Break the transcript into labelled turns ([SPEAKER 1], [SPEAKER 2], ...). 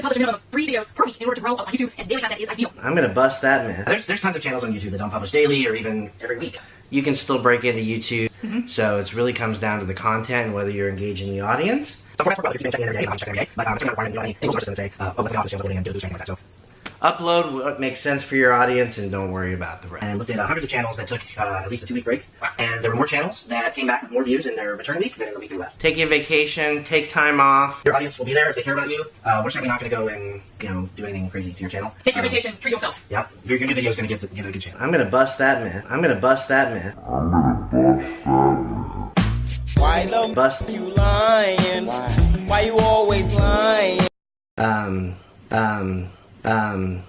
[SPEAKER 1] to publish a minimum of three videos per week in order to grow up on YouTube, and daily content is ideal.
[SPEAKER 2] I'm gonna bust that man.
[SPEAKER 3] There's there's tons of channels on YouTube that don't publish daily or even every week.
[SPEAKER 2] You can still break into YouTube,
[SPEAKER 1] Mm-hmm.
[SPEAKER 2] so it really comes down to the content and whether you're engaging the audience.
[SPEAKER 3] So for that's what you've been checking in every day, I'm checking every day, but um, it's not requiring you know any any sources to say, uh, oh, let's get off this channel, go and do this or anything like that. So
[SPEAKER 2] Upload what makes sense for your audience and don't worry about the rest.
[SPEAKER 3] and looked at uh, hundreds of channels that took uh, at least a two week break, and there were more channels that came back with more views in their return week than in the week they left.
[SPEAKER 2] Take a vacation, take time off.
[SPEAKER 3] Your audience will be there if they care about you. Uh, we're certainly not going to go and you know do anything crazy to your channel.
[SPEAKER 1] Take your
[SPEAKER 3] Um,
[SPEAKER 1] vacation, treat yourself.
[SPEAKER 3] Yep, your, your new video is going to give, the, give it a good chance.
[SPEAKER 2] I'm gonna bust that man. I'm gonna bust that myth.
[SPEAKER 4] Why the
[SPEAKER 2] Bust.
[SPEAKER 4] you lying? Why you always lying?
[SPEAKER 2] Um, um, um.